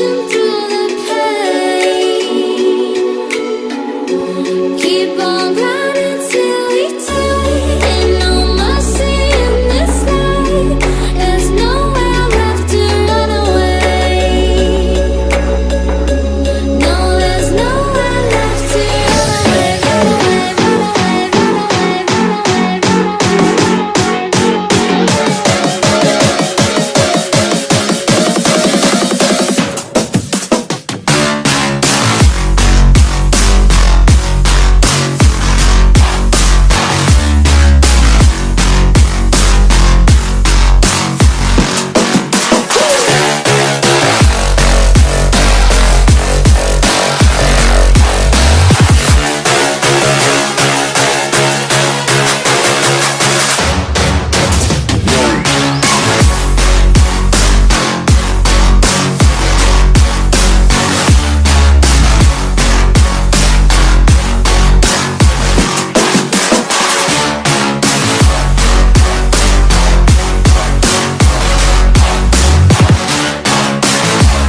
to do